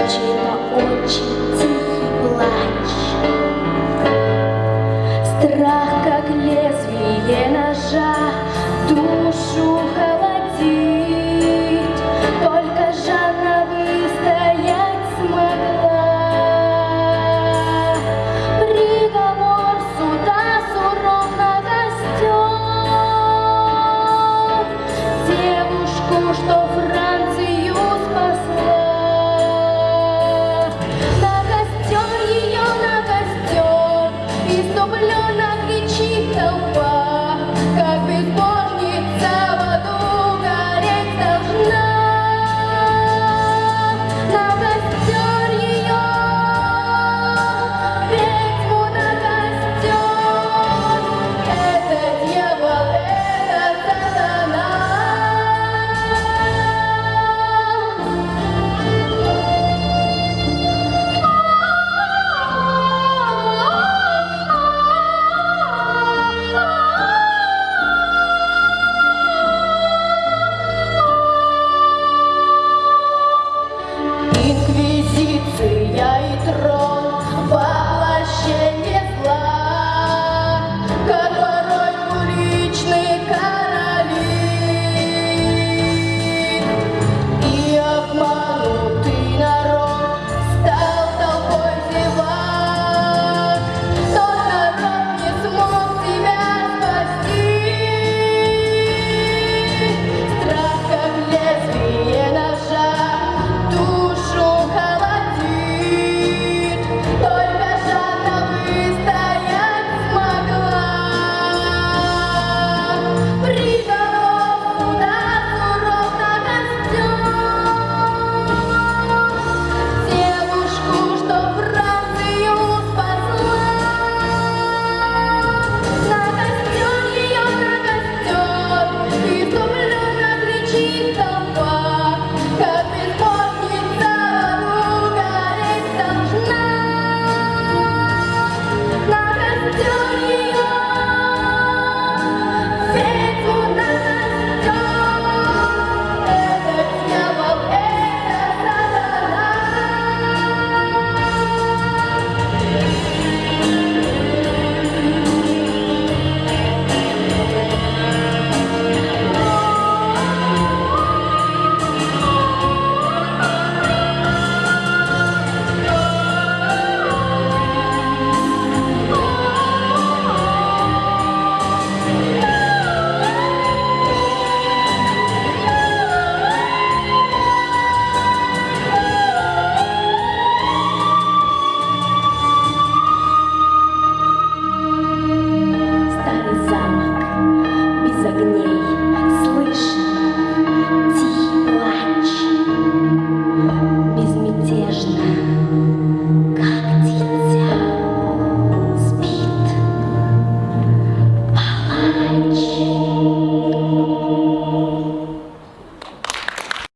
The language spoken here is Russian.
женщина очень тихий плач. Страх, как лезвие ножа.